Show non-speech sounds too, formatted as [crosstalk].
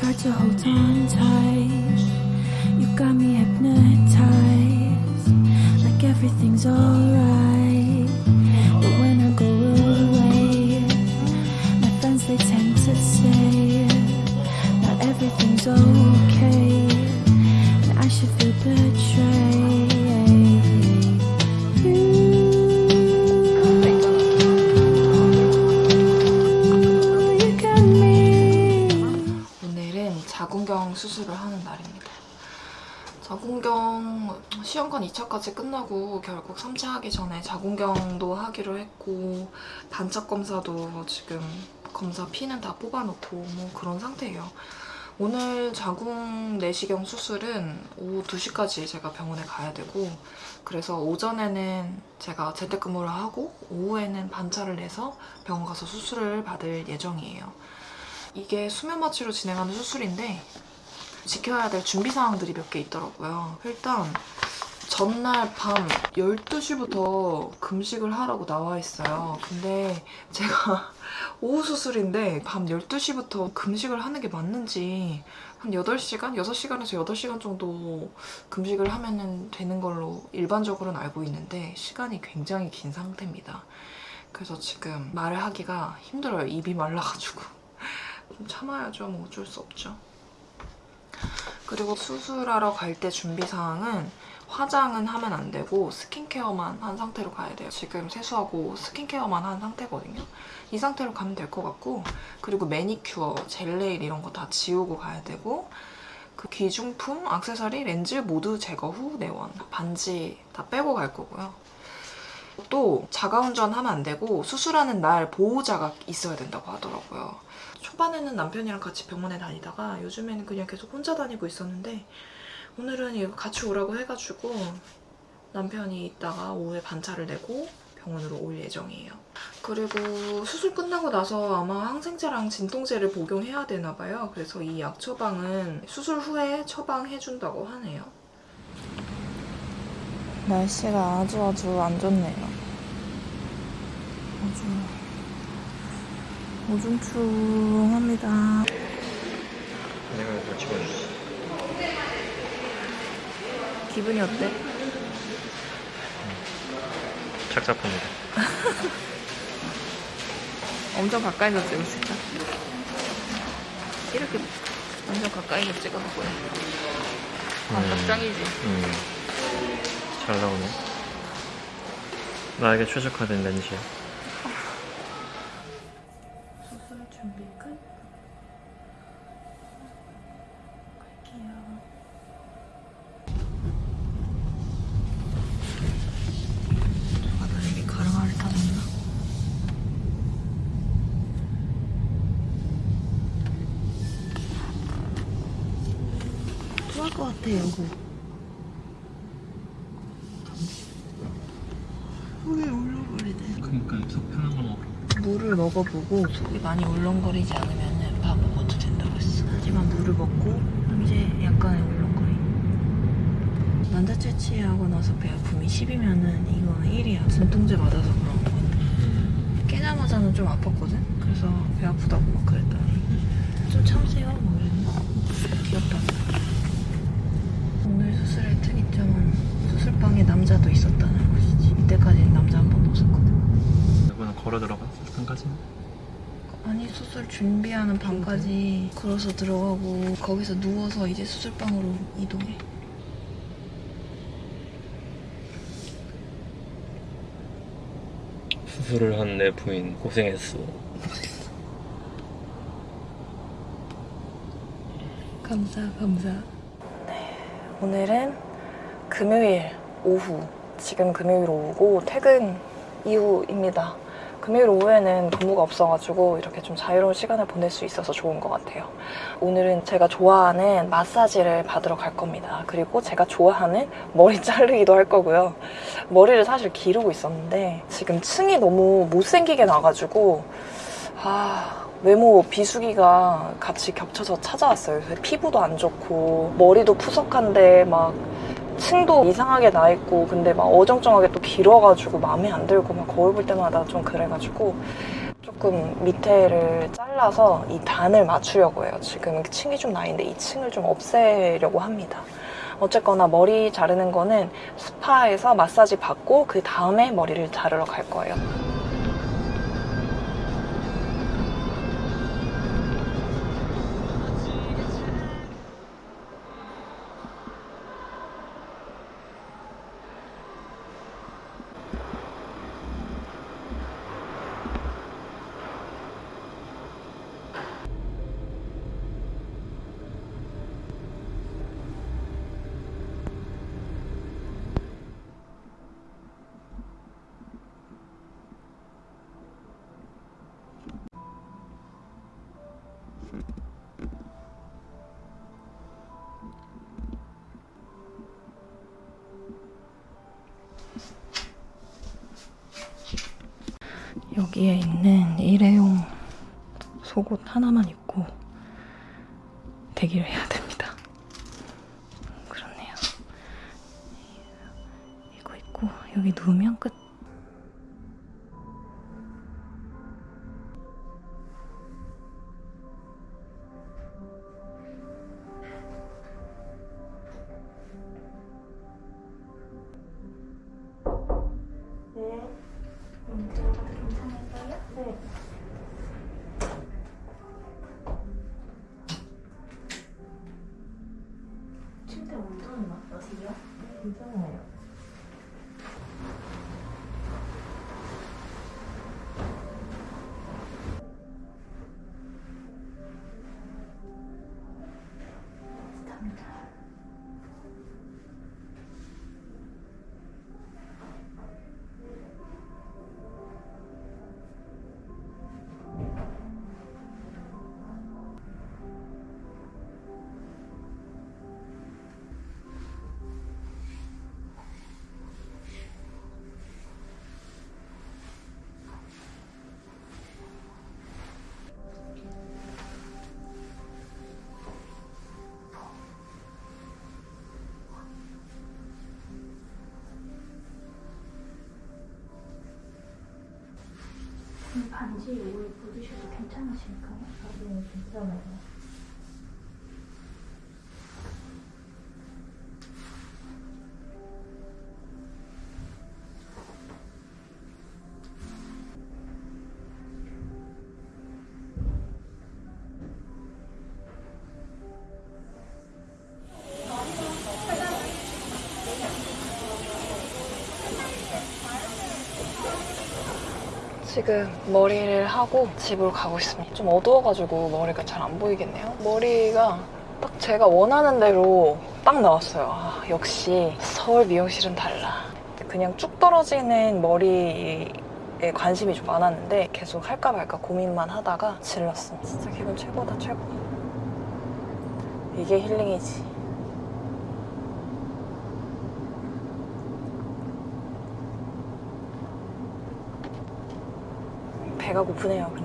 to hold on tight. You got me hypnotized, like everything's alright. But when I go away, my friends they tend to say not everything's okay, 자궁경 시험관 2차까지 끝나고 결국 3차 하기 전에 자궁경도 하기로 했고 단착 검사도 지금 검사 피는 다 뽑아놓고 뭐 그런 상태예요. 오늘 자궁 내시경 수술은 오후 2시까지 제가 병원에 가야 되고 그래서 오전에는 제가 재택근무를 하고 오후에는 반차를 내서 병원 가서 수술을 받을 예정이에요. 이게 수면 마취로 진행하는 수술인데 지켜야 될 준비 사항들이 몇 개 있더라고요. 일단 전날 밤 12시부터 금식을 하라고 나와 있어요. 근데 제가 [laughs] 오후 수술인데 밤 12시부터 금식을 하는 게 맞는지 한 8시간? 6시간에서 8시간 정도 금식을 하면 되는 걸로 일반적으로는 알고 있는데 시간이 굉장히 긴 상태입니다. 그래서 지금 말을 하기가 힘들어요. 입이 말라가지고. [laughs] 좀 참아야죠. 뭐 어쩔 수 없죠. 그리고 수술하러 갈 때 준비사항은 화장은 하면 안 되고 스킨케어만 한 상태로 가야 돼요. 지금 세수하고 스킨케어만 한 상태거든요. 이 상태로 가면 될 것 같고 그리고 매니큐어, 젤네일 이런 거 다 지우고 가야 되고 그 귀중품, 액세서리, 렌즈 모두 제거 후 내원. 반지 다 빼고 갈 거고요. 또 자가운전 하면 안 되고 수술하는 날 보호자가 있어야 된다고 하더라고요. 초반에는 남편이랑 같이 병원에 다니다가 요즘에는 그냥 계속 혼자 다니고 있었는데 오늘은 같이 오라고 해가지고 남편이 있다가 오후에 반차를 내고 병원으로 올 예정이에요. 그리고 수술 끝나고 나서 아마 항생제랑 진통제를 복용해야 되나 봐요. 그래서 이 약 처방은 수술 후에 처방해준다고 하네요. 날씨가 아주 아주 안 좋네요. 아주 우중충합니다. 내가 이거 찍어주지. 기분이 어때? 착잡합니다. [laughs] 엄청 가까이서 찍고 싶다. 이렇게 완전 가까이서 찍어도 보여. 아, 음. 음. 잘 나오네. 나에게 최적화된 렌즈야. 같아, 여보. 속이 울렁거리네. 그러니까 속 편한 거 먹어. 물을 먹어보고 속이 많이 울렁거리지 않으면 밥 먹어도 된다고 했어. 하지만 물을 먹고 이제 약간의 울렁거림. 난자 채취하고 나서 배 아픔이 10이면은 이거는 1이야. 진통제 맞아서 그런 거거든. 깨자마자는 좀 아팠거든? 그래서 배 아프다고 막 그랬더니 좀 참으세요. 뭐 이랬나? 귀엽다. 수술의 특이점은 수술방에 남자도 있었다는 것이지. 이때까지는 남자 한 번도 없었거든. 이거는 걸어 들어가? 한 가지? 아니 수술 준비하는 방까지 걸어서 들어가고 거기서 누워서 이제 수술방으로 이동해. 수술을 한 내 부인 고생했어. 감사 감사. 네, 오늘은 금요일 오후. 지금 금요일 오후고 퇴근 이후입니다. 금요일 오후에는 근무가 없어가지고 이렇게 좀 자유로운 시간을 보낼 수 있어서 좋은 것 같아요. 오늘은 제가 좋아하는 마사지를 받으러 갈 겁니다. 그리고 제가 좋아하는 머리 [laughs] 자르기도 할 거고요. 머리를 사실 기르고 있었는데 지금 층이 너무 못생기게 나가지고 아 외모 비수기가 같이 겹쳐서 찾아왔어요. 피부도 안 좋고 머리도 푸석한데 막 층도 이상하게 나 있고 근데 막 어정쩡하게 또 길어가지고 마음에 안 들고 막 거울 볼 때마다 좀 그래가지고 조금 밑에를 잘라서 이 단을 맞추려고 해요. 지금 층이 좀 나 있는데 이 층을 좀 없애려고 합니다. 어쨌거나 머리 자르는 거는 스파에서 마사지 받고 그 다음에 머리를 자르러 갈 거예요. 여기에 있는 일회용 속옷 하나만 입고 대기를 해야 됩니다. 그렇네요. 이거 입고 여기 누우면 끝. 침대 온도는 어떠세요? 괜찮아요. 이 반지 오늘 입으셔도 괜찮으실까요? 네, 괜찮아요. 지금 머리를 하고 집으로 가고 있습니다. 좀 어두워가지고 머리가 잘 안 보이겠네요. 머리가 딱 제가 원하는 대로 딱 나왔어요. 아, 역시 서울 미용실은 달라. 그냥 쭉 떨어지는 머리에 관심이 좀 많았는데 계속 할까 말까 고민만 하다가 질렀습니다. 진짜 기분 최고다 최고. 이게 힐링이지. 배가 고프네요.